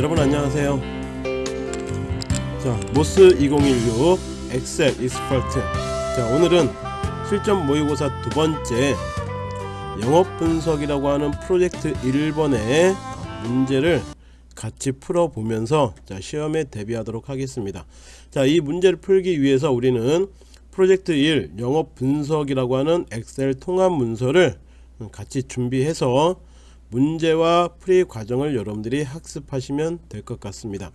여러분 안녕하세요. 자 MOS 2016 Excel Expert. 자 오늘은 실전 모의고사 두 번째 영업 분석이라고 하는 프로젝트 1번의 문제를 같이 풀어보면서 자 시험에 대비하도록 하겠습니다. 자 이 문제를 풀기 위해서 우리는 프로젝트 1 영업 분석이라고 하는 엑셀 통합 문서를 같이 준비해서 문제와 풀이 과정을 여러분들이 학습하시면 될 것 같습니다.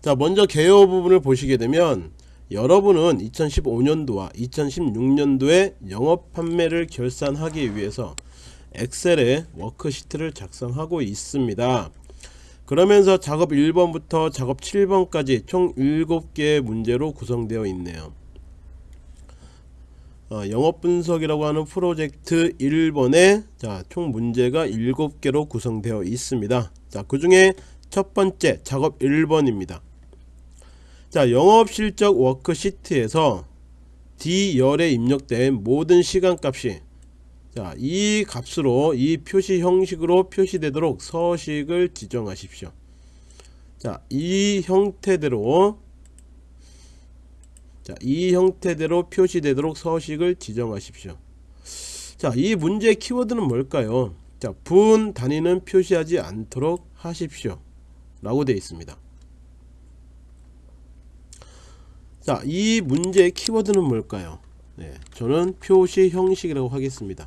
자 먼저 개요 부분을 보시게 되면 여러분은 2015년도와 2016년도에 영업 판매를 결산하기 위해서 엑셀에 워크시트를 작성하고 있습니다. 그러면서 작업 1번부터 작업 7번까지 총 7개의 문제로 구성되어 있네요 어, 영업 분석이라고 하는 프로젝트 1번에 자, 총 문제가 7개로 구성되어 있습니다. 자, 그 중에 첫 번째 작업 1번입니다. 자, 영업 실적 워크시트에서 D열에 입력된 모든 시간값이 자, 이 값으로 이 표시 형식으로 표시되도록 서식을 지정하십시오. 자, 이 형태대로 자, 이 형태대로 표시되도록 서식을 지정하십시오. 자, 이 문제의 키워드는 뭘까요? 자, 분 단위는 표시하지 않도록 하십시오. 라고 되어 있습니다. 자, 이 문제의 키워드는 뭘까요? 네, 저는 표시 형식이라고 하겠습니다.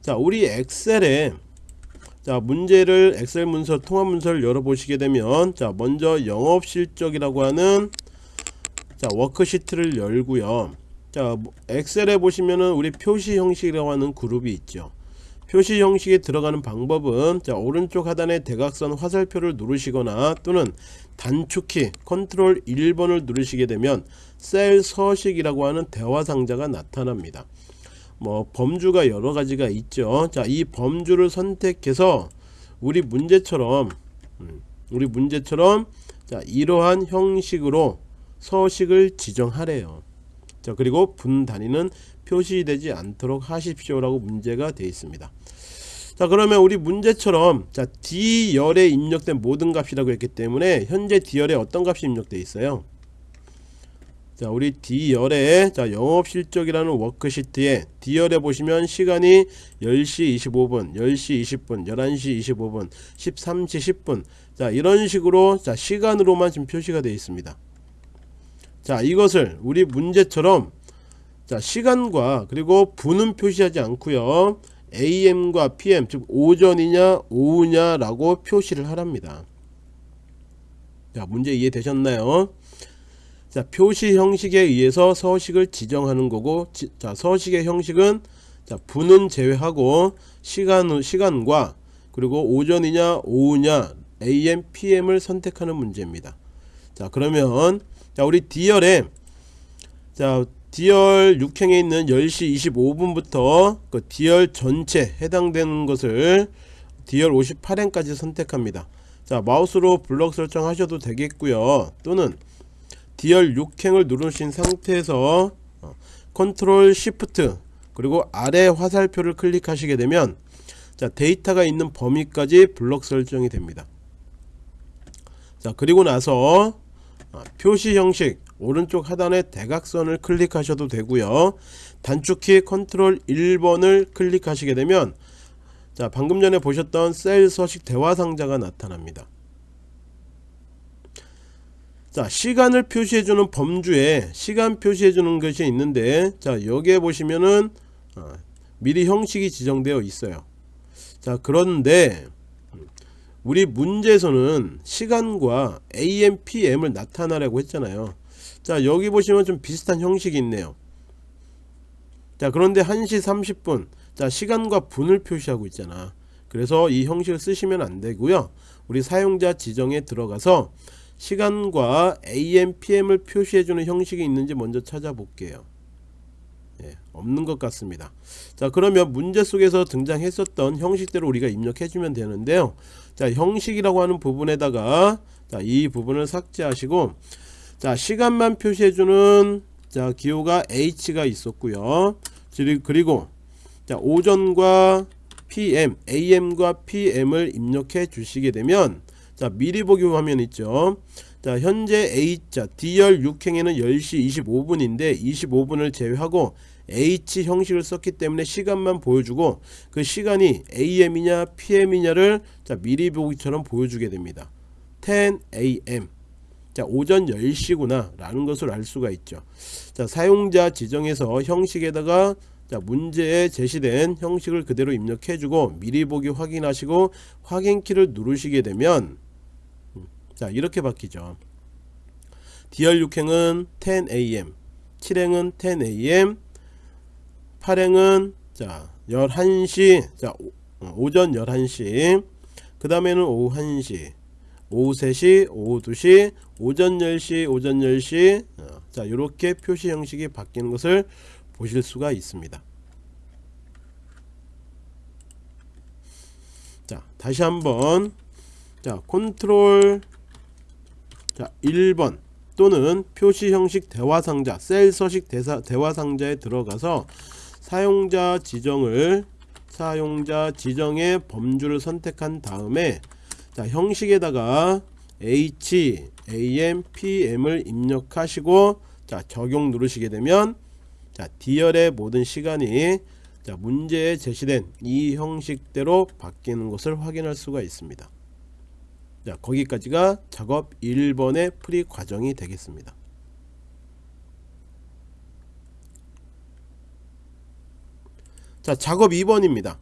자, 우리 엑셀에 자, 문제를 엑셀 문서 통합 문서를 열어 보시게 되면 자, 먼저 영업 실적이라고 하는 자 워크시트를 열고요. 자 엑셀에 보시면은 우리 표시 형식이라고 하는 그룹이 있죠. 표시 형식에 들어가는 방법은 자 오른쪽 하단에 대각선 화살표를 누르시거나 또는 단축키 컨트롤 1번을 누르시게 되면 셀 서식이라고 하는 대화 상자가 나타납니다. 뭐 범주가 여러 가지가 있죠. 자 이 범주를 선택해서 우리 문제처럼 음, 우리 문제처럼 자 이러한 형식으로 서식을 지정하래요. 자 그리고 분 단위는 표시되지 않도록 하십시오 라고 문제가 되어 있습니다. 자 그러면 우리 문제처럼 자 D열에 입력된 모든 값이라고 했기 때문에 현재 D열에 어떤 값이 입력되어 있어요? 자 우리 D열에 자 영업실적이라는 워크시트에 D열에 보시면 시간이 10시 25분 10시 20분 11시 25분 13시 10분. 자 이런 식으로 자 시간으로만 지금 표시가 되어 있습니다 자 이것을 우리 문제처럼 자 시간과 그리고 분은 표시하지 않고요. AM과 PM 즉 오전이냐 오후냐 라고 표시를 하랍니다. 자 문제 이해되셨나요? 자 표시 형식에 의해서 서식을 지정하는 거고 지, 자 서식의 형식은 자 분은 제외하고 시간 시간과 그리고 오전이냐 오후냐 AM PM을 선택하는 문제입니다. 자 그러면 자 우리 D열에 자 D열 6행에 있는 10시 25분부터 그 D열 전체 해당되는 것을 D열 58행까지 선택합니다. 자 마우스로 블럭 설정하셔도 되겠고요. 또는 D열 6행을 누르신 상태에서 어, 컨트롤 시프트 그리고 아래 화살표를 클릭하시게 되면 자 데이터가 있는 범위까지 블럭 설정이 됩니다. 자 그리고 나서 어, 표시 형식 오른쪽 하단에 대각선을 클릭하셔도 되고요. 단축키 컨트롤 1번을 클릭하시게 되면 자 방금 전에 보셨던 셀 서식 대화 상자가 나타납니다. 자 시간을 표시해주는 범주에 시간 표시해주는 것이 있는데 자 여기에 보시면은 어, 미리 형식이 지정되어 있어요. 자 그런데 우리 문제에서는 시간과 AM, PM을 나타나라고 했잖아요. 자 여기 보시면 좀 비슷한 형식이 있네요. 자 그런데 1시 30분. 자 시간과 분을 표시하고 있잖아. 그래서 이 형식을 쓰시면 안되고요. 우리 사용자 지정에 들어가서 시간과 AM, PM을 표시해주는 형식이 있는지 먼저 찾아볼게요. 예, 없는 것 같습니다. 자 그러면 문제 속에서 등장했었던 형식대로 우리가 입력해주면 되는데요 자 형식이라고 하는 부분에다가 자, 이 부분을 삭제하시고 자 시간만 표시해주는 자 기호가 H가 있었고요. 그리고 자 오전과 PM, AM과 PM을 입력해 주시게 되면 자 미리 보기 화면 있죠? 자 현재 H자 D열 6행에는 10시 25분인데 25분을 제외하고 H 형식을 썼기 때문에 시간만 보여주고 그 시간이 AM이냐 PM이냐를 자 미리 보기처럼 보여주게 됩니다. 10 AM 자 오전 10시구나 라는 것을 알 수가 있죠. 자 사용자 지정에서 형식에다가 자 문제에 제시된 형식을 그대로 입력해주고 미리 보기 확인하시고 확인키를 누르시게 되면 음, 자 이렇게 바뀌죠. DR6행은 10am 7행은 10am 8행은 자 11시 자 오, 오전 11시 그 다음에는 오후 1시 오후 3시 오후 2시 오전 10시 오전 10시 어, 자 이렇게 표시 형식이 바뀌는 것을 보실 수가 있습니다. 자 다시 한번 자 컨트롤 자 1번 또는 표시 형식 대화 상자 셀 서식 대화 상자에 들어가서 사용자 지정을 사용자 지정의 범주를 선택한 다음에 자 형식에다가 H, AM, PM을 입력하시고 자 적용 누르시게 되면 자 D열의 모든 시간이 자 문제에 제시된 이 형식대로 바뀌는 것을 확인할 수가 있습니다. 자 거기까지가 작업 1번의 풀이 과정이 되겠습니다. 자 작업 2번입니다.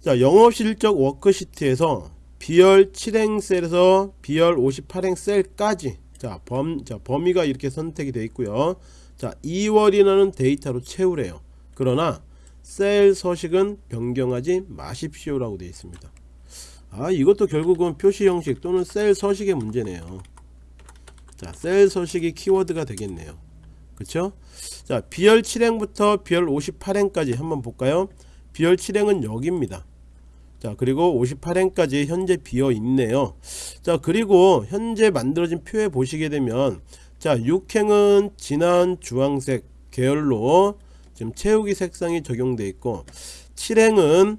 자 영업실적 워크시트에서 B열 7행 셀에서 B열 58행 셀까지 자, 범, 자 범위가 이렇게 선택이 되어 있고요. 자 2월이라는 데이터로 채우래요. 그러나 셀 서식은 변경하지 마십시오 라고 되어 있습니다. 아 이것도 결국은 표시 형식 또는 셀 서식의 문제네요. 자셀 서식이 키워드가 되겠네요. 그쵸 자 B열 7행부터 B열 58행까지 한번 볼까요? B열 7행은 여기입니다. 자 그리고 58행까지 현재 비어 있네요. 자 그리고 현재 만들어진 표에 보시게 되면 자 6행은 진한 주황색 계열로 지금 채우기 색상이 적용되어 있고 7행은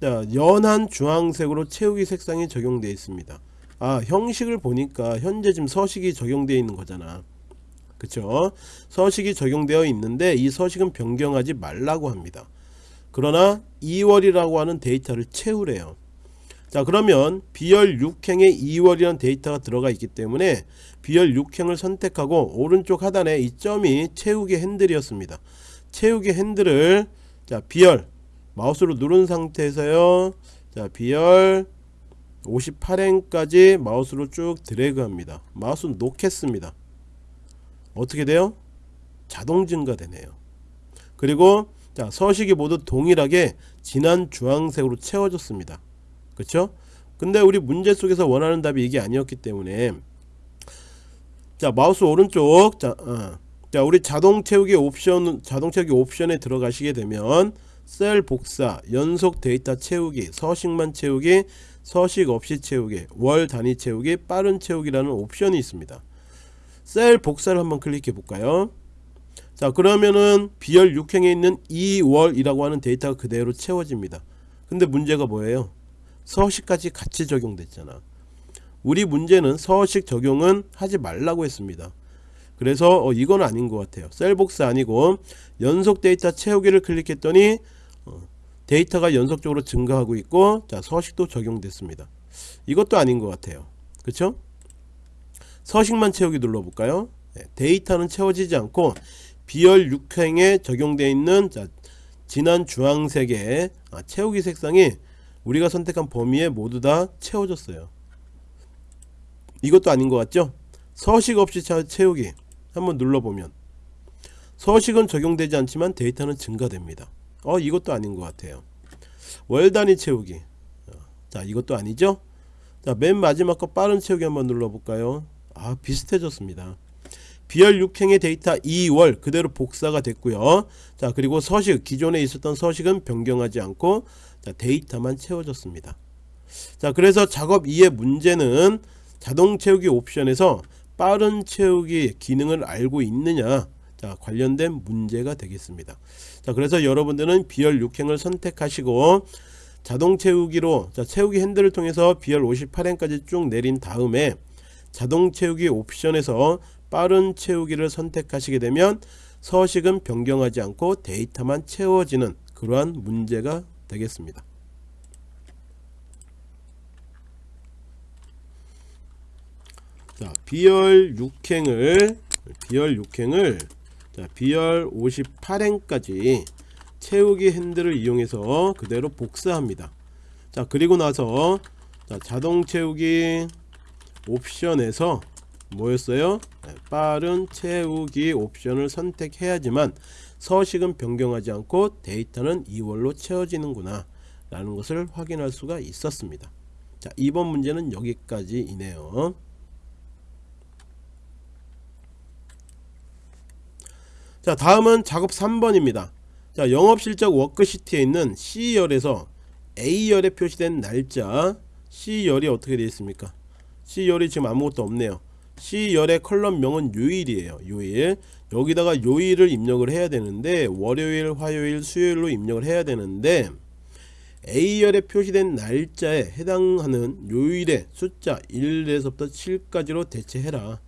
자 연한 주황색으로 채우기 색상이 적용되어 있습니다. 아 형식을 보니까 현재 지금 서식이 적용되어 있는 거잖아 그쵸? 서식이 적용되어 있는데 이 서식은 변경하지 말라고 합니다. 그러나 2월이라고 하는 데이터를 채우래요. 자 그러면 비열 6행에 2월이라는 데이터가 들어가 있기 때문에 비열 6행을 선택하고 오른쪽 하단에 이 점이 채우기 핸들이었습니다. 채우기 핸들을 자 비열 마우스로 누른 상태에서요. 자 비열 58행까지 마우스로 쭉 드래그 합니다. 마우스 놓겠습니다 어떻게 돼요? 자동 증가되네요. 그리고 자 서식이 모두 동일하게 진한 주황색으로 채워졌습니다. 그쵸? 근데 우리 문제 속에서 원하는 답이 이게 아니었기 때문에 자 마우스 오른쪽. 자, 어. 자 우리 자동 채우기 옵션 자동 채우기 옵션에 들어가시게 되면 셀 복사 연속 데이터 채우기 서식만 채우기 서식 없이 채우기 월 단위 채우기 빠른 채우기라는 옵션이 있습니다 셀 복사를 한번 클릭해 볼까요? 자 그러면은 B열 6행에 있는 2월이라고 하는 데이터가 그대로 채워집니다. 근데 문제가 뭐예요? 서식까지 같이 적용됐잖아. 우리 문제는 서식 적용은 하지 말라고 했습니다. 그래서 어, 이건 아닌 것 같아요. 셀 복사 아니고 연속 데이터 채우기를 클릭했더니 어, 데이터가 연속적으로 증가하고 있고 자 서식도 적용됐습니다. 이것도 아닌 것 같아요. 그쵸 서식만 채우기 눌러볼까요? 네, 데이터는 채워지지 않고 B열 6행에 적용되어 있는 자, 진한 주황색의 아, 채우기 색상이 우리가 선택한 범위에 모두 다 채워졌어요. 이것도 아닌 것 같죠? 서식 없이 채우기 한번 눌러보면 서식은 적용되지 않지만 데이터는 증가됩니다. 어 이것도 아닌 것 같아요. 월 단위 채우기. 어, 자 이것도 아니죠? 자 맨 마지막 거 빠른 채우기 한번 눌러볼까요 아 비슷해졌습니다. 비열 6행의 데이터 2월 그대로 복사가 됐고요. 자 그리고 서식 기존에 있었던 서식은 변경하지 않고 자, 데이터만 채워졌습니다. 자 그래서 작업 2의 문제는 자동 채우기 옵션에서 빠른 채우기 기능을 알고 있느냐 자 관련된 문제가 되겠습니다. 자 그래서 여러분들은 비열 6행을 선택하시고 자동 채우기로 자, 채우기 핸들을 통해서 비열 58행까지 쭉 내린 다음에 자동 채우기 옵션에서 빠른 채우기를 선택하시게 되면 서식은 변경하지 않고 데이터만 채워지는 그러한 문제가 되겠습니다. 자, 비열 6행을 비열 6행을 자, 비열 58행까지 채우기 핸들을 이용해서 그대로 복사합니다. 자, 그리고 나서 자, 자동 채우기 옵션에서 뭐였어요? 네, 빠른 채우기 옵션을 선택해야지만 서식은 변경하지 않고 데이터는 2월로 채워지는구나 라는 것을 확인할 수가 있었습니다. 자, 이번 문제는 여기까지이네요. 자 다음은 작업 3번입니다 자 영업실적 워크시트에 있는 C열에서 A열에 표시된 날짜 C열이 어떻게 되어 있습니까 C열이 지금 아무것도 없네요. C열의 column명은 요일이에요 요일. 여기다가 요일을 입력을 해야 되는데 월요일 화요일 수요일로 입력을 해야 되는데 A열에 표시된 날짜에 해당하는 요일의 숫자 1에서부터 7까지로 대체해라.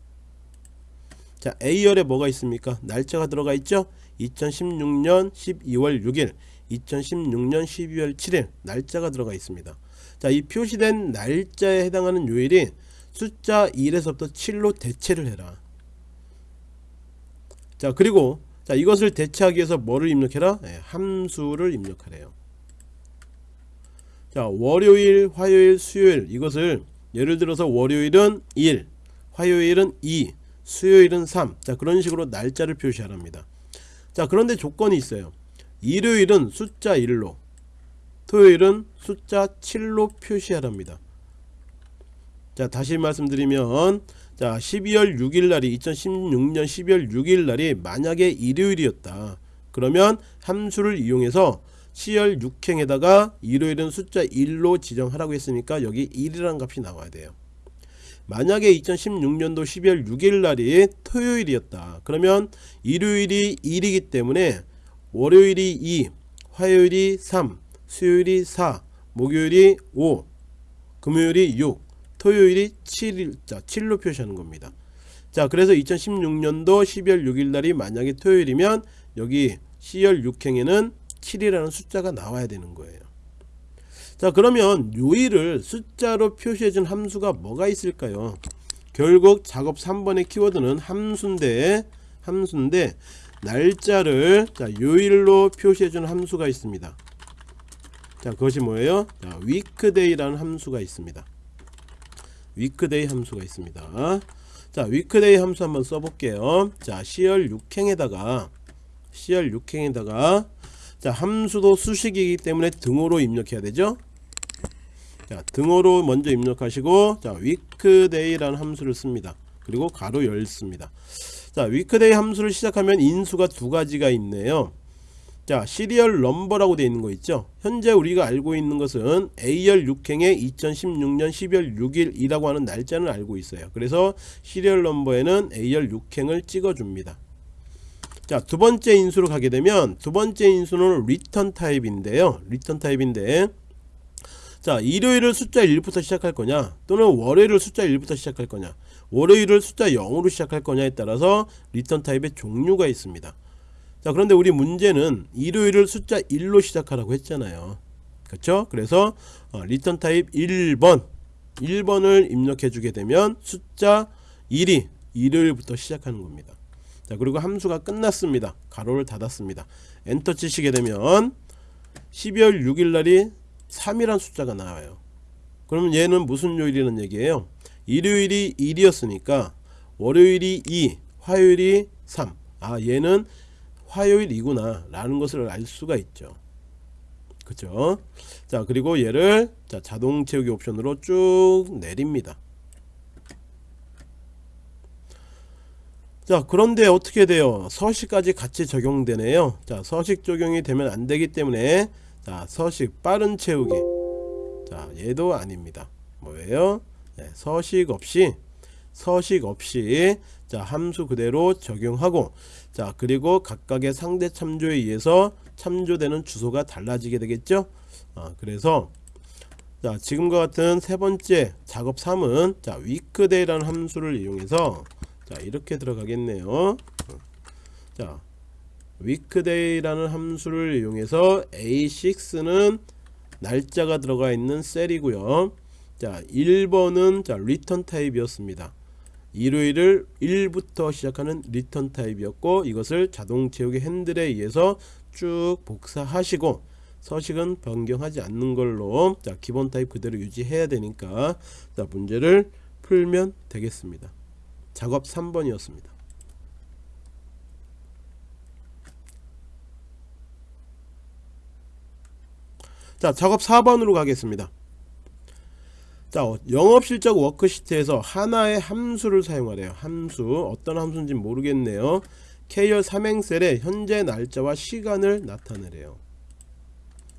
자 A열에 뭐가 있습니까? 날짜가 들어가 있죠? 2016년 12월 6일 2016년 12월 7일 날짜가 들어가 있습니다. 자 이 표시된 날짜에 해당하는 요일이 숫자 1에서부터 7로 대체를 해라 자 그리고 자 이것을 대체하기 위해서 뭐를 입력해라 네, 함수를 입력하래요 자 월요일 화요일 수요일 이것을 예를 들어서 월요일은 1 화요일은 2 수요일은 3. 자, 그런 식으로 날짜를 표시하랍니다. 자, 그런데 조건이 있어요. 일요일은 숫자 1로, 토요일은 숫자 7로 표시하랍니다. 자, 다시 말씀드리면 자, 12월 6일 날이 2016년 12월 6일 날이 만약에 일요일이었다. 그러면 함수를 이용해서 10월 6행에다가 일요일은 숫자 1로 지정하라고 했으니까 여기 1이라는 값이 나와야 돼요. 만약에 2016년도 12월 6일 날이 토요일이었다 그러면 일요일이 1이기 때문에 월요일이 2 화요일이 3 수요일이 4 목요일이 5 금요일이 6 토요일이 7일 자 7로 표시하는 겁니다. 자 그래서 2016년도 12월 6일 날이 만약에 토요일이면 여기 10월 6행에는 7이라는 숫자가 나와야 되는 거예요. 자 그러면 요일을 숫자로 표시해준 함수가 뭐가 있을까요? 결국 작업 3번의 키워드는 함수인데 함수인데 날짜를 자 요일로 표시해준 함수가 있습니다. 자 그것이 뭐예요? 자 weekday라는 함수가 있습니다 weekday 함수가 있습니다 자 weekday 함수 한번 써볼게요 자 10월 6행에다가 10월 6행에다가 자 함수도 수식이기 때문에 등호로 입력해야 되죠 자, 등호로 먼저 입력하시고 자, weekday라는 함수를 씁니다. 그리고 가로 열습니다. 자, weekday 함수를 시작하면 인수가 두 가지가 있네요. 자, 시리얼 넘버라고 되어 있는 거 있죠. 현재 우리가 알고 있는 것은 A열 6행의 2016년 12월 6일이라고 하는 날짜는 알고 있어요. 그래서 시리얼 넘버에는 A열 6행을 찍어 줍니다. 자, 두 번째 인수로 가게 되면 두 번째 인수는 return 타입인데요. return 타입인데 자 일요일을 숫자 1부터 시작할 거냐 또는 월요일을 숫자 1부터 시작할 거냐 월요일을 숫자 0으로 시작할 거냐에 따라서 return 타입의 종류가 있습니다 자 그런데 우리 문제는 일요일을 숫자 1로 시작하라고 했잖아요. 그렇죠 그래서 어, return 타입 1번. 1번을 입력해 주게 되면 숫자 1이 일요일부터 시작하는 겁니다. 자 그리고 함수가 끝났습니다. 가로를 닫았습니다. 엔터 치시게 되면 12월 6일 날이 3이란 숫자가 나와요. 그러면 얘는 무슨 요일이라는 얘기예요? 일요일이 1이었으니까 월요일이 2 화요일이 3아 얘는 화요일이구나 라는 것을 알 수가 있죠. 그죠 자 그리고 얘를 자, 자동 채우기 옵션으로 쭉 내립니다. 자 그런데 어떻게 돼요? 서식까지 같이 적용되네요. 자 서식 적용이 되면 안되기 때문에 자 서식 빠른 채우기. 자 얘도 아닙니다. 뭐예요? 네, 서식 없이 서식 없이 자 함수 그대로 적용하고 자 그리고 각각의 상대 참조에 의해서 참조되는 주소가 달라지게 되겠죠? 아, 그래서 자 지금과 같은 세 번째 작업 3은 자 weekday라는 함수를 이용해서 자 이렇게 들어가겠네요. 자 weekday라는 함수를 이용해서 a6는 날짜가 들어가 있는 셀이고요. 자 1번은 자 return 타입이었습니다 일요일을 1부터 시작하는 return 타입이었고 이것을 자동 채우기 핸들에 의해서 쭉 복사하시고 서식은 변경하지 않는 걸로 자 기본 타입 그대로 유지해야 되니까 자 문제를 풀면 되겠습니다. 작업 3번이었습니다. 자 작업 4번으로 가겠습니다 자 어, 영업실적 워크시트에서 하나의 함수를 사용하래요. 함수. 어떤 함수인지 모르겠네요. K열 삼행셀에 현재 날짜와 시간을 나타내래요.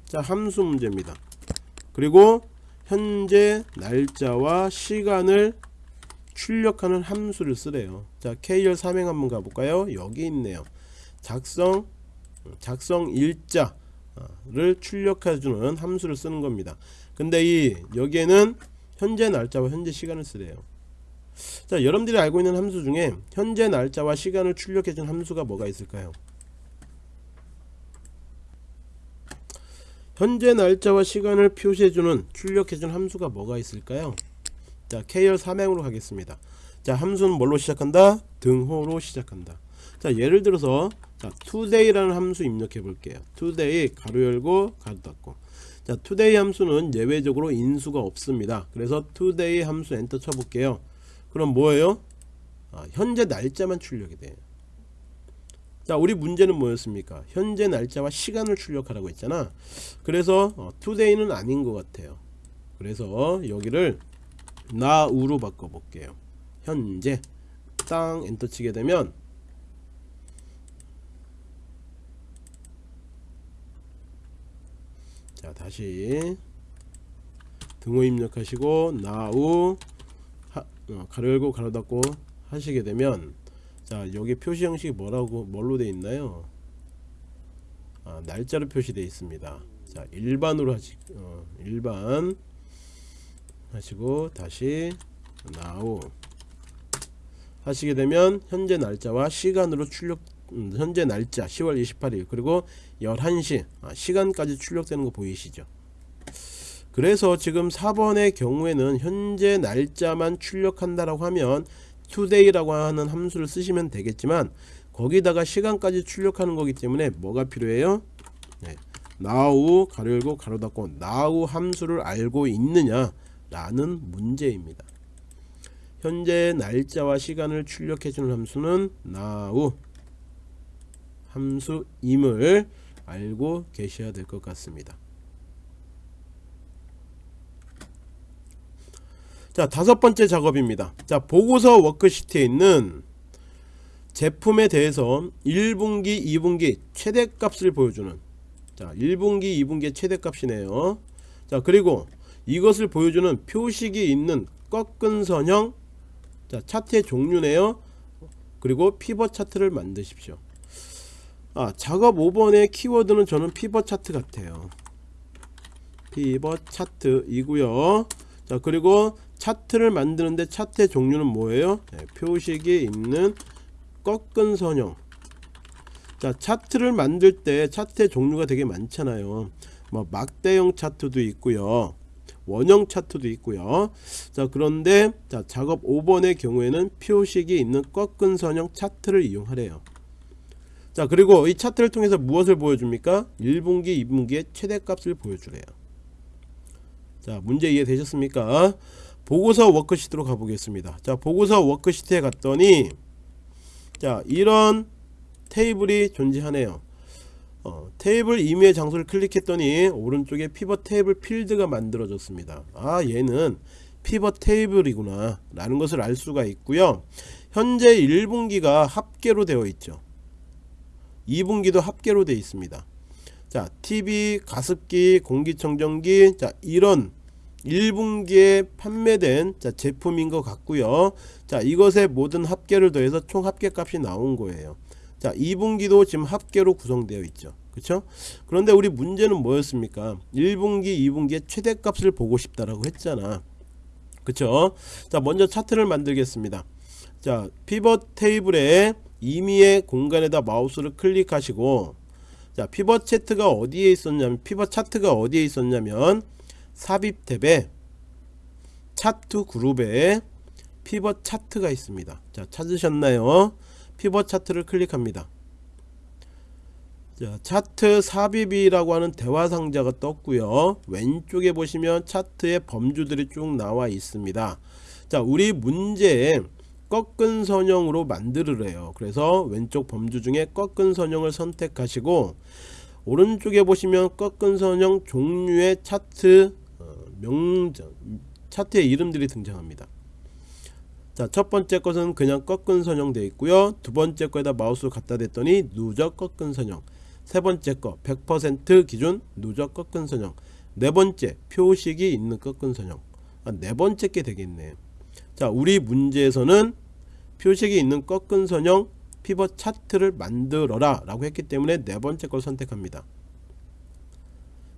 자 함수 문제입니다. 그리고 현재 날짜와 시간을 출력하는 함수를 쓰래요. 자 K열 삼행 한번 가볼까요? 여기 있네요. 작성 작성 일자를 출력해주는 함수를 쓰는 겁니다. 근데 이 여기에는 현재 날짜와 현재 시간을 쓰래요. 자 여러분들이 알고 있는 함수 중에 현재 날짜와 시간을 출력해준 함수가 뭐가 있을까요? 현재 날짜와 시간을 표시해주는 출력해준 함수가 뭐가 있을까요? 자 KR 삼행으로 가겠습니다. 자 함수는 뭘로 시작한다? 등호로 시작한다. 자 예를 들어서 자 today라는 함수 입력해 볼게요. Today 가로 열고 가로 닫고 자 today 함수는 예외적으로 인수가 없습니다. 그래서 today 함수 엔터 쳐볼게요. 그럼 뭐예요? 아, 현재 날짜만 출력이 돼요 자 우리 문제는 뭐였습니까? 현재 날짜와 시간을 출력하라고 했잖아. 그래서 어, today는 아닌 것 같아요. 그래서 여기를 now로 바꿔 볼게요. 현재 땅 엔터 치게 되면 자 다시. 등호 입력하시고 now 하, 어, 가로 열고 가로 닫고 하시게 되면 자 여기 표시 형식이 뭐라고 뭘로 되어 있나요? 아, 날짜로 표시되어 있습니다. 자 일반으로 하시 어, 일반 하시고 다시 now 하시게 되면 현재 날짜와 시간으로 출력 음, 현재 날짜 10월 28일 그리고 11시 아, 시간까지 출력되는 거 보이시죠? 그래서 지금 4번의 경우에는 현재 날짜만 출력한다라고 하면 today라고 하는 함수를 쓰시면 되겠지만 거기다가 시간까지 출력하는 거기 때문에 뭐가 필요해요? 네. now 가로 열고 가로 닫고 now 함수를 알고 있느냐 라는 문제입니다. 현재 날짜와 시간을 출력해주는 함수는 now 함수임을 알고 계셔야 될 것 같습니다. 자 다섯 번째 작업입니다. 자 보고서 워크시트에 있는 제품에 대해서 1분기 2분기 최대값을 보여주는 자 1분기 2분기의 최대값이네요. 자 그리고 이것을 보여주는 표식이 있는 꺾은 선형 자 차트의 종류네요. 그리고 피벗 차트를 만드십시오 아 작업 5번의 키워드는 저는 피벗 차트 같아요. 피벗 차트이고요. 자 그리고 차트를 만드는데 차트의 종류는 뭐예요? 네, 표식이 있는 꺾은 선형. 자 차트를 만들 때 차트의 종류가 되게 많잖아요. 뭐 막대형 차트도 있고요. 원형 차트도 있고요. 자 그런데 자 작업 5번의 경우에는 표식이 있는 꺾은 선형 차트를 이용하래요 자 그리고 이 차트를 통해서 무엇을 보여줍니까? 1분기 2분기의 최대값을 보여주래요. 자 문제 이해되셨습니까? 보고서 워크시트로 가보겠습니다. 자 보고서 워크시트에 갔더니 자 이런 테이블이 존재하네요. 어, 테이블 임의의 장소를 클릭했더니 오른쪽에 피벗 테이블 필드가 만들어졌습니다. 아 얘는 피벗 테이블이구나 라는 것을 알 수가 있고요. 현재 1분기가 합계로 되어 있죠 2분기도 합계로 되어 있습니다. 자 TV 가습기 공기청정기 자 이런 1분기에 판매된 자, 제품인 것 같고요. 자 이것의 모든 합계를 더해서 총 합계 값이 나온 거예요. 자 2분기도 지금 합계로 구성되어 있죠. 그쵸? 그런데 우리 문제는 뭐였습니까? 1분기 2분기의 최대값을 보고 싶다라고 했잖아. 그쵸? 자 먼저 차트를 만들겠습니다. 자 피벗 테이블에 임의의 공간에다 마우스를 클릭하시고 자 피벗 차트가 어디에 있었냐면 피벗 차트가 어디에 있었냐면 삽입 탭에 차트 그룹에 피벗 차트가 있습니다. 자 찾으셨나요? 피벗 차트를 클릭합니다. 자 차트 삽입이라고 하는 대화 상자가 떴고요. 왼쪽에 보시면 차트의 범주들이 쭉 나와 있습니다. 자 우리 문제에 꺾은 선형으로 만들으래요. 그래서 왼쪽 범주 중에 꺾은 선형을 선택하시고 오른쪽에 보시면 꺾은 선형 종류의 차트 어, 명 차트의 이름들이 등장합니다. 자 첫번째 것은 그냥 꺾은 선형 되어 있고요. 두번째 거에다 마우스를 갖다 댔더니 누적 꺾은 선형. 세번째 거 100% 기준 누적 꺾은 선형. 네번째 표식이 있는 꺾은 선형. 아, 네번째 게 되겠네. 자 우리 문제에서는 표식이 있는 꺾은 선형 피벗 차트를 만들어라 라고 했기 때문에 네 번째 걸 선택합니다.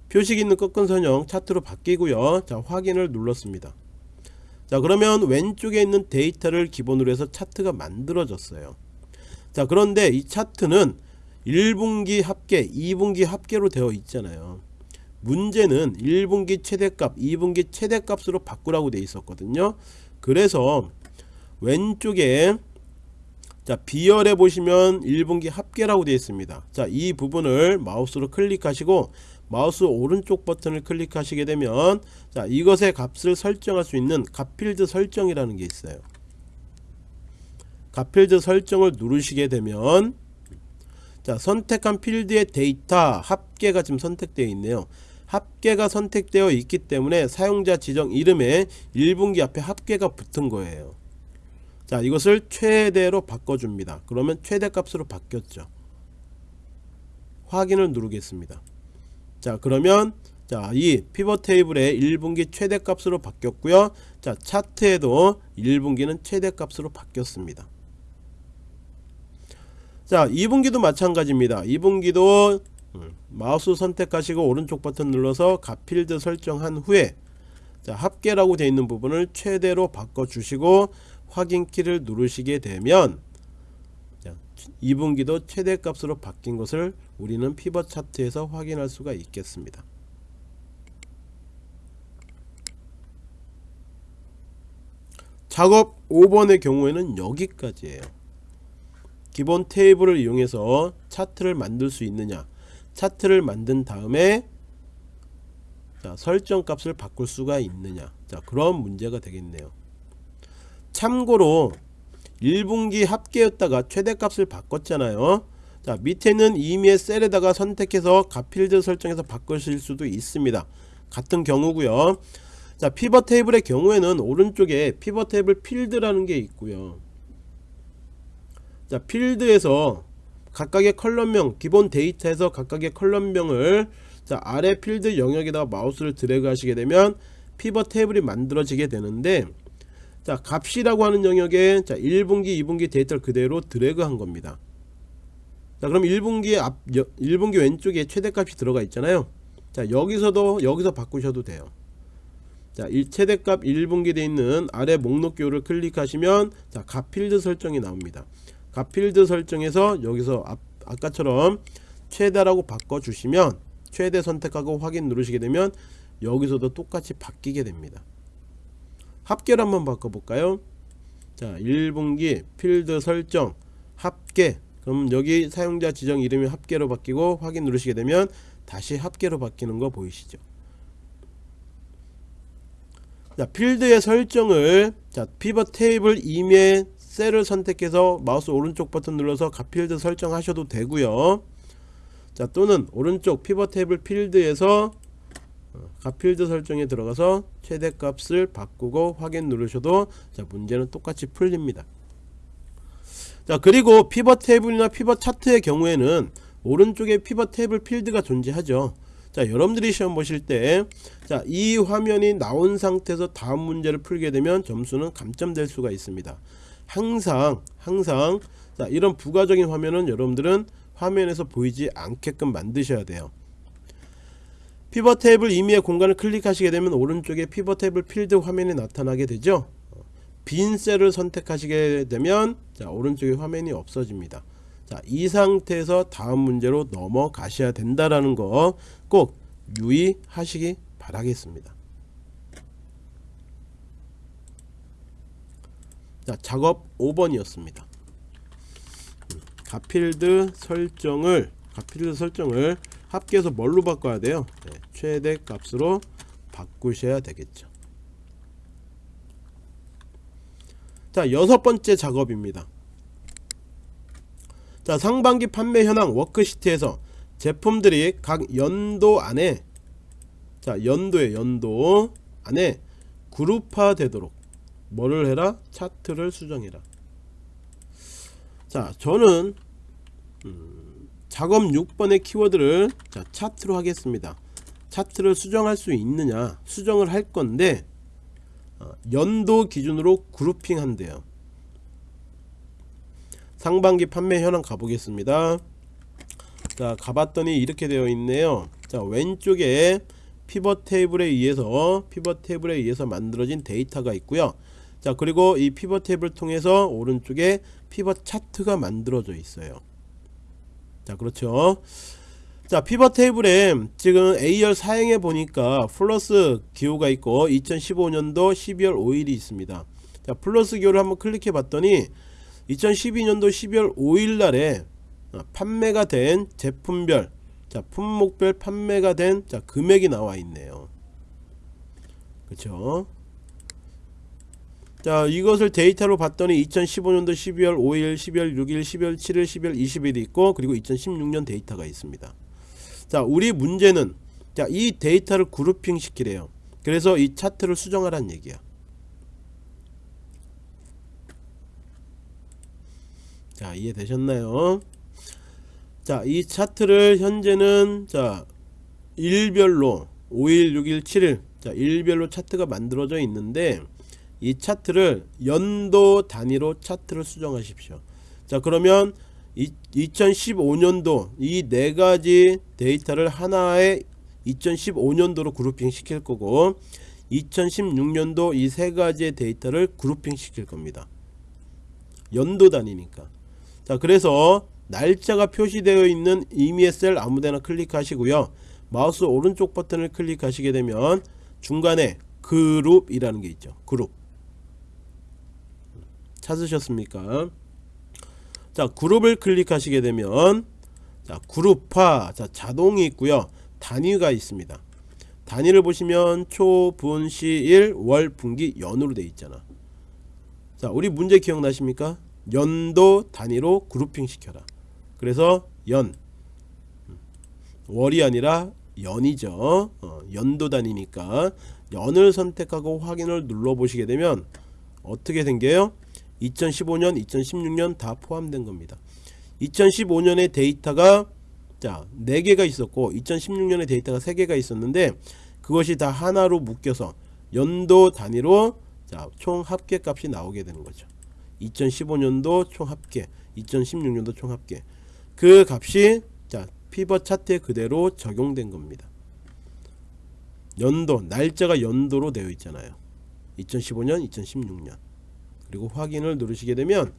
표식 있는 꺾은 선형 차트로 바뀌고요. 자 확인을 눌렀습니다. 자 그러면 왼쪽에 있는 데이터를 기본으로 해서 차트가 만들어졌어요. 자 그런데 이 차트는 1분기 합계 2분기 합계로 되어 있잖아요. 문제는 1분기 최대값 2분기 최대값으로 바꾸라고 되어 있었거든요. 그래서 왼쪽에 자 비열에 보시면 1분기 합계라고 되어 있습니다. 자 이 부분을 마우스로 클릭하시고 마우스 오른쪽 버튼을 클릭하시게 되면 자 이것의 값을 설정할 수 있는 값필드 설정이라는 게 있어요. 값필드 설정을 누르시게 되면 자 선택한 필드의 데이터 합계가 지금 선택되어 있네요. 합계가 선택되어 있기 때문에 사용자 지정 이름에 1분기 앞에 합계가 붙은 거예요 자 이것을 최대로 바꿔줍니다. 그러면 최대값으로 바뀌었죠. 확인을 누르겠습니다. 자 그러면 자 이 피벗 테이블의 1분기 최대값으로 바뀌었고요. 자 차트에도 1분기는 최대값으로 바뀌었습니다. 자 2분기도 마찬가지입니다. 2분기도 음, 마우스 선택하시고 오른쪽 버튼 눌러서 값필드 설정한 후에 자 합계라고 되어 있는 부분을 최대로 바꿔 주시고 확인키를 누르시게 되면 2분기도 최대값으로 바뀐 것을 우리는 피벗 차트에서 확인할 수가 있겠습니다. 작업 5번의 경우에는 여기까지예요. 기본 테이블을 이용해서 차트를 만들 수 있느냐 차트를 만든 다음에 자, 설정 값을 바꿀 수가 있느냐 자 그런 문제가 되겠네요 참고로 1분기 합계였다가 최대값을 바꿨잖아요. 자 밑에는 이미의 셀에다가 선택해서 값필드 설정해서 바꾸실 수도 있습니다. 같은 경우고요. 자 피벗 테이블의 경우에는 오른쪽에 피벗 테이블 필드라는 게 있고요. 자 필드에서 각각의 column명 기본 데이터에서 각각의 column명을 자 아래 필드 영역에다가 마우스를 드래그 하시게 되면 피벗 테이블이 만들어지게 되는데 자 값이라고 하는 영역에 자 1분기 2분기 데이터를 그대로 드래그 한 겁니다. 자 그럼 1분기 앞 1분기 왼쪽에 최대값이 들어가 있잖아요. 자 여기서도 여기서 바꾸셔도 돼요. 자 최대값 1분기 돼 있는 아래 목록교를 클릭하시면 자 값필드 설정이 나옵니다. 값필드 설정에서 여기서 앞, 아까처럼 최대라고 바꿔주시면 최대 선택하고 확인 누르시게 되면 여기서도 똑같이 바뀌게 됩니다 합계를 한번 바꿔볼까요? 자 1분기 필드 설정 합계. 그럼 여기 사용자 지정 이름이 합계로 바뀌고 확인 누르시게 되면 다시 합계로 바뀌는 거 보이시죠? 자 필드의 설정을 자 피벗 테이블 임의 셀을 선택해서 마우스 오른쪽 버튼 눌러서 값필드 설정하셔도 되고요. 자 또는 오른쪽 피벗 테이블 필드에서 값필드 설정에 들어가서 최대값을 바꾸고 확인 누르셔도 자 문제는 똑같이 풀립니다. 자 그리고 피벗 테이블이나 피벗 차트의 경우에는 오른쪽에 피벗 테이블 필드가 존재하죠. 자 여러분들이 시험 보실 때 자 이 화면이 나온 상태에서 다음 문제를 풀게 되면 점수는 감점될 수가 있습니다. 항상 항상 자 이런 부가적인 화면은 여러분들은 화면에서 보이지 않게끔 만드셔야 돼요 피벗 테이블 임의의 공간을 클릭하시게 되면 오른쪽에 피벗 테이블 필드 화면이 나타나게 되죠 빈 셀을 선택하시게 되면 자 오른쪽에 화면이 없어집니다 자, 이 상태에서 다음 문제로 넘어가셔야 된다라는 거 꼭 유의하시기 바라겠습니다. 자, 작업 5번이었습니다. 가필드 설정을 가필드 설정을 합계해서 뭘로 바꿔야 돼요? 네, 최대 값으로 바꾸셔야 되겠죠. 자, 여섯 번째 작업입니다. 자, 상반기 판매 현황 워크시트에서 제품들이 각 연도 안에 자, 연도에 연도 안에 그룹화 되도록 뭐를 해라? 차트를 수정해라. 자, 저는 음, 작업 6번의 키워드를 자, 차트로 하겠습니다. 차트를 수정할 수 있느냐? 수정을 할 건데 어, 연도 기준으로 grouping 한대요. 상반기 판매 현황 가보겠습니다. 자, 가봤더니 이렇게 되어 있네요. 자, 왼쪽에 피벗 테이블에 의해서 피벗 테이블에 의해서 만들어진 데이터가 있고요. 자 그리고 이 피벗 테이블 통해서 오른쪽에 피벗 차트가 만들어져 있어요 자 그렇죠. 자 피벗 테이블에 지금 A열 4행에 보니까 플러스 기호가 있고 2015년도 12월 5일이 있습니다. 자 플러스 기호를 한번 클릭해 봤더니 2012년도 12월 5일 날에 어, 판매가 된 제품별 자 품목별 판매가 된 자 금액이 나와 있네요. 그렇죠 자 이것을 데이터로 봤더니 2015년도 12월 5일 12월 6일 12월 7일 12월 20일이 있고 그리고 2016년 데이터가 있습니다. 자 우리 문제는 자 이 데이터를 그룹핑 시키래요. 그래서 이 차트를 수정하라는 얘기야. 자 이해되셨나요? 자이 차트를 현재는 자 일별로 5일 6일 7일 자 일별로 차트가 만들어져 있는데 이 차트를 연도 단위로 차트를 수정하십시오. 자 그러면 2015년도 이 네 가지 데이터를 하나의 2015년도로 그룹핑 시킬 거고 2016년도 이 세 가지의 데이터를 그룹핑 시킬 겁니다. 연도 단위니까. 자 그래서 날짜가 표시되어 있는 임의의 셀 아무데나 클릭하시고요. 마우스 오른쪽 버튼을 클릭하시게 되면 중간에 그룹이라는 게 있죠. 그룹 찾으셨습니까? 자 그룹을 클릭하시게 되면 자 그룹화 자 자동이 있고요. 단위가 있습니다. 단위를 보시면 초, 분, 시, 일, 월, 분기, 연으로 되어 있잖아. 자 우리 문제 기억나십니까? 연도 단위로 그룹핑 시켜라. 그래서 연. 월이 아니라 연이죠. 어, 연도 단위니까. 연을 선택하고 확인을 눌러 보시게 되면 어떻게 생겨요 2015년 2016년 다 포함된 겁니다. 2015년의 데이터가 자 4개가 있었고 2016년의 데이터가 3개가 있었는데 그것이 다 하나로 묶여서 연도 단위로 자 총 합계 값이 나오게 되는 거죠. 2015년도 총 합계 2016년도 총 합계. 그 값이 자 피벗 차트에 그대로 적용된 겁니다. 연도 날짜가 연도로 되어 있잖아요. 2015년 2016년 그리고 확인을 누르시게 되면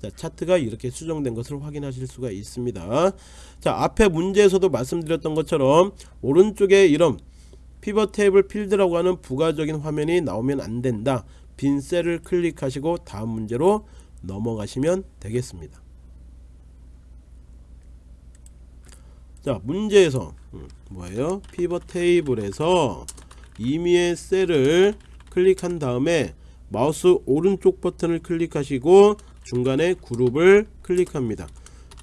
자, 차트가 이렇게 수정된 것을 확인하실 수가 있습니다. 자 앞에 문제에서도 말씀드렸던 것처럼 오른쪽에 이런 피벗 테이블 필드라고 하는 부가적인 화면이 나오면 안 된다. 빈 셀을 클릭하시고 다음 문제로 넘어가시면 되겠습니다. 자 문제에서 음, 뭐예요? 피벗 테이블에서 임의의 셀을 클릭한 다음에 마우스 오른쪽 버튼을 클릭하시고 중간에 그룹을 클릭합니다.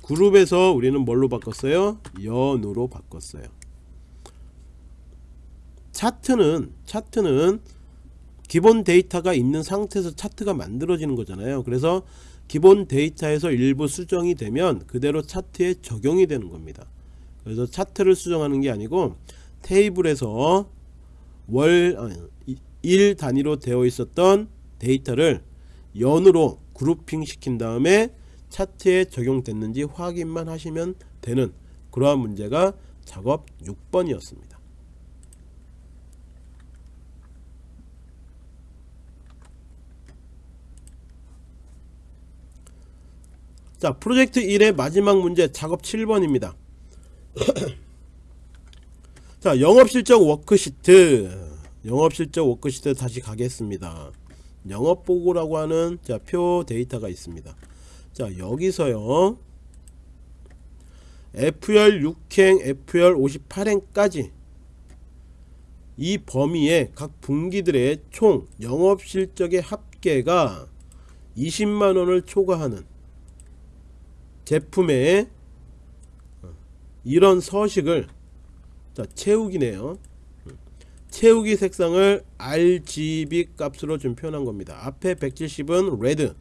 그룹에서 우리는 뭘로 바꿨어요? 연으로 바꿨어요. 차트는 차트는 기본 데이터가 있는 상태에서 차트가 만들어지는 거잖아요. 그래서 기본 데이터에서 일부 수정이 되면 그대로 차트에 적용이 되는 겁니다. 그래서 차트를 수정하는 게 아니고 테이블에서 월 아니, 일 단위로 되어 있었던 데이터를 연으로 그룹핑 시킨 다음에 차트에 적용됐는지 확인만 하시면 되는 그러한 문제가 작업 6번이었습니다. 자 프로젝트 1의 마지막 문제 작업 7번입니다. 자 영업실적 워크시트. 영업실적 워크시트 다시 가겠습니다 영업보고라고 하는 자, 표 데이터가 있습니다. 자 여기서요. F열 6행 F열 58행까지 이 범위에 각 분기들의 총 영업실적의 합계가 20만원을 초과하는 제품의 이런 서식을 자 채우기네요 채우기 색상을 RGB 값으로 좀 표현한 겁니다. 앞에 170은 red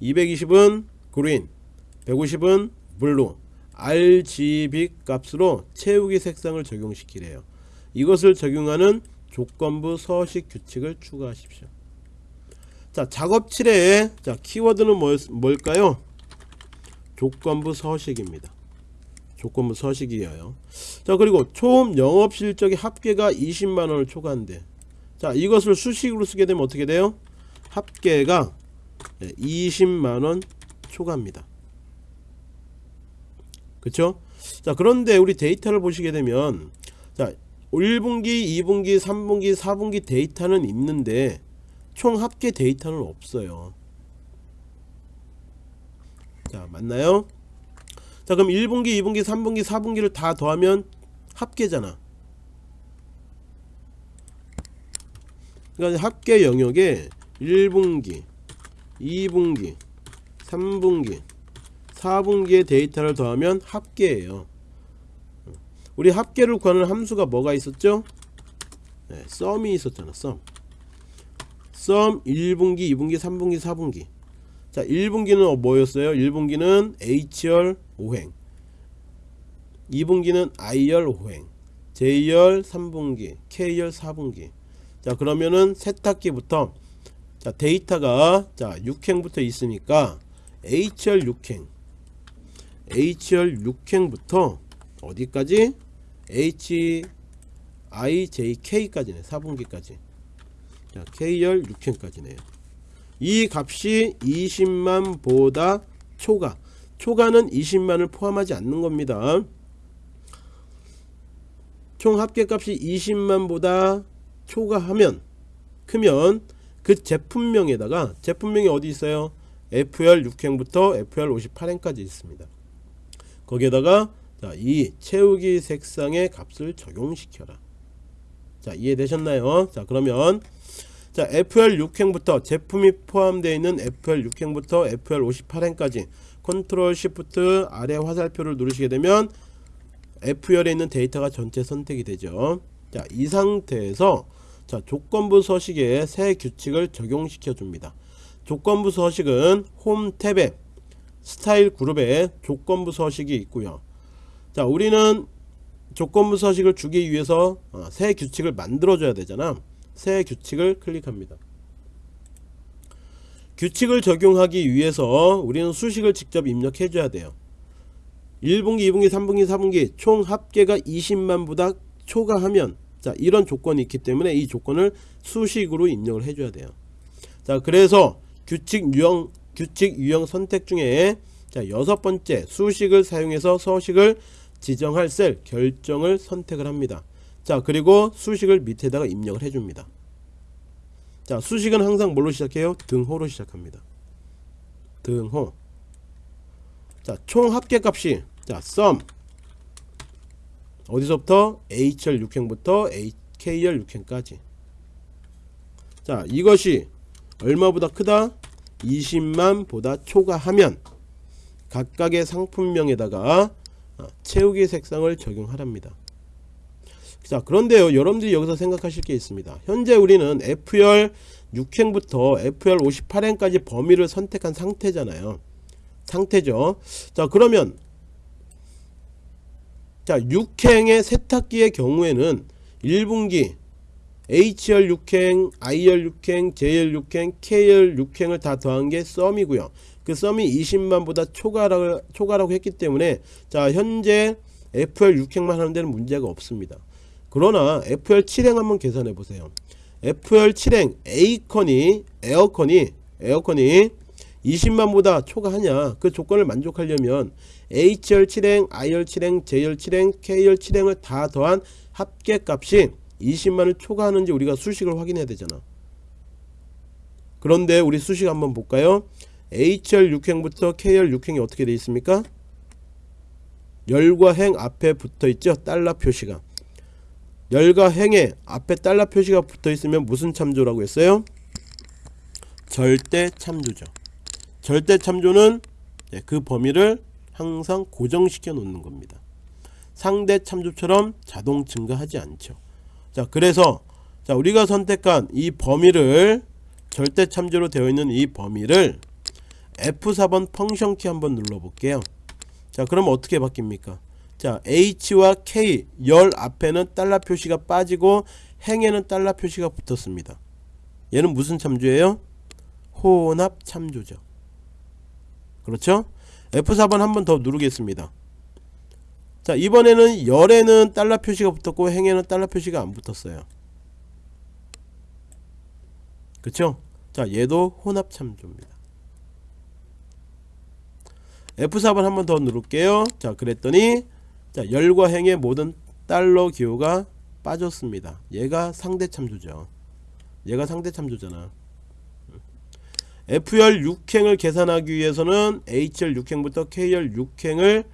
220은 green 150은 blue RGB 값으로 채우기 색상을 적용시키래요. 이것을 적용하는 조건부 서식 규칙을 추가하십시오. 자 작업 7의 자 키워드는 뭐, 뭘까요? 조건부 서식입니다 조건부 서식이에요. 자 그리고 총 영업실적의 합계가 20만원을 초과한대. 자 이것을 수식으로 쓰게 되면 어떻게 돼요? 합계가 20만원 초과합니다. 그쵸? 자 그런데 우리 데이터를 보시게 되면 자 1분기 2분기 3분기 4분기 데이터는 있는데 총 합계 데이터는 없어요. 자 맞나요 자 그럼 1분기 2분기 3분기 4분기를 다 더하면 합계잖아. 그러니까 합계 영역에 1분기 2분기 3분기 4분기의 데이터를 더하면 합계예요. 우리 합계를 구하는 함수가 뭐가 있었죠? 네, 썸이 있었잖아 썸. 썸 1분기 2분기 3분기 4분기. 자 1분기는 뭐였어요? 1분기는 H열 5행. 2분기는 I열 5행 J열 3분기 K열 4분기. 자 그러면은 세탁기부터 자 데이터가 자 6행부터 있으니까 H열 6행. H열 6행부터 어디까지? H I J K까지네 4분기까지. 자 K열 6행까지네요. 이 값이 20만 보다 초과 초과는 20만을 포함하지 않는 겁니다. 총 합계값이 20만 보다 초과하면 크면 그 제품명에다가 제품명이 어디 있어요? FR 6행부터 FR 58행까지 있습니다. 거기에다가 자, 이 채우기 색상의 값을 적용시켜라. 자 이해되셨나요? 자 그러면 자 FR 6행부터 제품이 포함되어 있는 FR 6행부터 FR 58행까지 Ctrl Shift 아래 화살표를 누르시게 되면 F열에 있는 데이터가 전체 선택이 되죠. 자 이 상태에서 자 조건부 서식에 새 규칙을 적용시켜 줍니다. 조건부 서식은 홈 탭에 스타일 그룹에 조건부 서식이 있고요. 자 우리는 조건부 서식을 주기 위해서 어, 새 규칙을 만들어 줘야 되잖아. 새 규칙을 클릭합니다 규칙을 적용하기 위해서 우리는 수식을 직접 입력해 줘야 돼요. 1분기 2분기 3분기 4분기 총 합계가 20만보다 초과하면 자 이런 조건이 있기 때문에 이 조건을 수식으로 입력을 해줘야 돼요. 자 그래서 규칙 유형 규칙 유형 선택 중에 자 여섯 번째 수식을 사용해서 서식을 지정할 셀 결정을 선택을 합니다. 자 그리고 수식을 밑에다가 입력을 해줍니다 자 수식은 항상 뭘로 시작해요? 등호로 시작합니다. 등호. 자총 합계값이 자 sum. 어디서부터? H열 6행부터 K열 6행까지. 자 이것이 얼마보다 크다? 20만 보다 초과하면 각각의 상품명에다가 어, 채우기 색상을 적용하랍니다 자 그런데요 여러분들이 여기서 생각하실 게 있습니다. 현재 우리는 F열 6행부터 F열 58행까지 범위를 선택한 상태잖아요. 상태죠. 자 그러면 자 6행의 세탁기의 경우에는 1분기 H열 6행, I열 6행, J열 6행, K열 6행을 다 더한 게 썸이고요. 그 썸이 20만보다 초과라고, 초과라고 했기 때문에 자 현재 FR 6행만 하는 데는 문제가 없습니다. 그러나 FR 7행 한번 계산해 보세요. FR 7행 A컨이 에어컨이 에어컨이 20만보다 초과하냐 그 조건을 만족하려면 HR 7행, IR 7행, JR 7행, KR 7행을 다 더한 합계값이 20만을 초과하는지 우리가 수식을 확인해야 되잖아. 그런데 우리 수식 한번 볼까요? HR 6행부터 KR 6행이 어떻게 되어 있습니까? 열과 행 앞에 붙어 있죠. 달러 표시가. 열과 행에 앞에 달러 표시가 붙어 있으면 무슨 참조라고 했어요? 절대 참조죠. 절대 참조는 네, 그 범위를 항상 고정시켜 놓는 겁니다. 상대 참조처럼 자동 증가하지 않죠. 자, 그래서 자, 우리가 선택한 이 범위를 절대 참조로 되어 있는 이 범위를 F4번 펑션 키 한번 눌러 볼게요. 자, 그럼 어떻게 바뀝니까? 자, H와 K 열 앞에는 달러 표시가 빠지고 행에는 달러 표시가 붙었습니다. 얘는 무슨 참조예요? 혼합 참조죠. 그렇죠? F4번 한 번 더 누르겠습니다. 자, 이번에는 열에는 달러 표시가 붙었고 행에는 달러 표시가 안 붙었어요. 그쵸? 자, 얘도 혼합 참조입니다. F4번 한 번 더 누를게요. 자, 그랬더니 자, 열과 행의 모든 달러 기호가 빠졌습니다. 얘가 상대 참조죠. 얘가 상대 참조잖아. F열 6행을 계산하기 위해서는 H열 6행부터 K열 6행을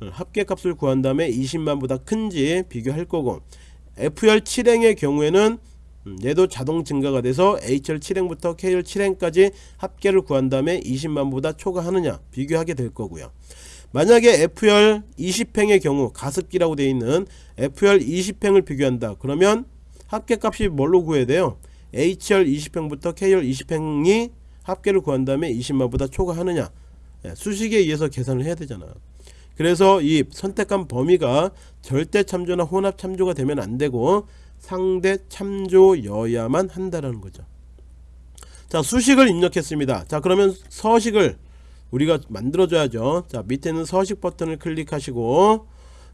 합계값을 구한 다음에 20만보다 큰지 비교할 거고 F열 7행의 경우에는 음, 얘도 자동 증가가 돼서 H열 7행부터 K열 7행까지 합계를 구한 다음에 20만보다 초과하느냐 비교하게 될 거고요. 만약에 F열 20행의 경우 가습기라고 되어 있는 F열 20행을 비교한다. 그러면 합계값이 뭘로 구해야 돼요? H열 20행부터 K열 20행이 합계를 구한 다음에 20만보다 초과하느냐 예, 수식에 의해서 계산을 해야 되잖아. 그래서 이 선택한 범위가 절대 참조나 혼합 참조가 되면 안 되고 상대 참조여야만 한다라는 거죠. 자 수식을 입력했습니다. 자 그러면 서식을 우리가 만들어줘야죠. 자 밑에는 서식 버튼을 클릭하시고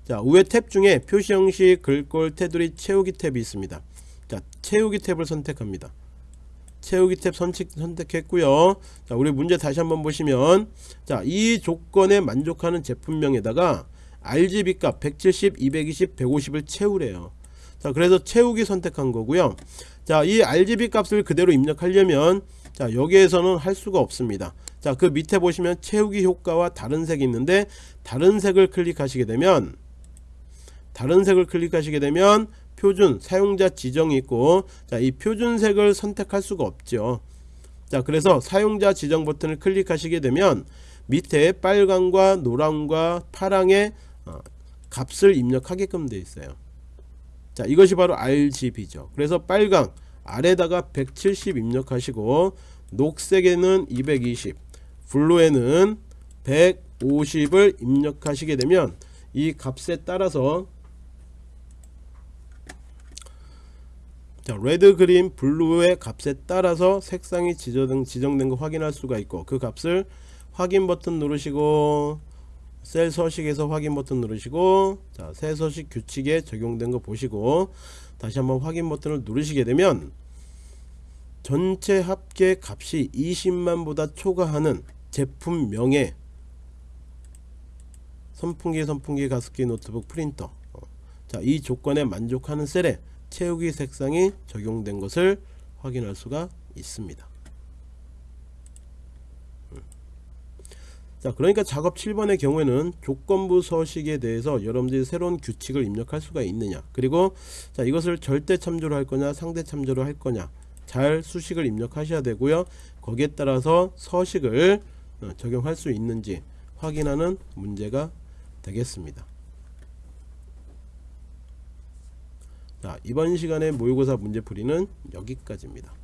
자 위에 탭 중에 표시 형식 글꼴 테두리 채우기 탭이 있습니다. 자 채우기 탭을 선택합니다. 채우기 탭 선택, 선택했고요 자 우리 문제 다시 한번 보시면 자이 조건에 만족하는 제품명에다가 RGB 값 170, 220, 150을 채우래요 자 그래서 채우기 선택한 거고요 자이 RGB 값을 그대로 입력하려면 자 여기에서는 할 수가 없습니다 자 그 밑에 보시면 채우기 효과와 다른 색이 있는데 다른 색을 클릭하시게 되면 다른 색을 클릭하시게 되면 표준 사용자 지정이 있고 자 이 표준색을 선택할 수가 없죠. 자 그래서 사용자 지정 버튼을 클릭하시게 되면 밑에 빨강과 노랑과 파랑의 어, 값을 입력하게끔 되어 있어요. 자 이것이 바로 RGB죠. 그래서 빨강 아래다가 170 입력하시고 녹색에는 220 블루에는 150을 입력하시게 되면 이 값에 따라서 자, red, green, blue의 값에 따라서 색상이 지정, 지정된 거 확인할 수가 있고 그 값을 확인 버튼 누르시고 셀 서식에서 확인 버튼 누르시고 자, 새 서식 규칙에 적용된 거 보시고 다시 한번 확인 버튼을 누르시게 되면 전체 합계 값이 20만보다 초과하는 제품명에 선풍기, 선풍기, 가습기, 노트북, 프린터. 어, 자, 이 조건에 만족하는 셀에 채우기 색상이 적용된 것을 확인할 수가 있습니다. 음. 자 그러니까 작업 7번의 경우에는 조건부 서식에 대해서 여러분들이 새로운 규칙을 입력할 수가 있느냐. 그리고 자 이것을 절대 참조로 할 거냐 상대 참조로 할 거냐. 잘 수식을 입력하셔야 되고요. 거기에 따라서 서식을 어, 적용할 수 있는지 확인하는 문제가 되겠습니다. 자 이번 시간에 모의고사 문제풀이는 여기까지입니다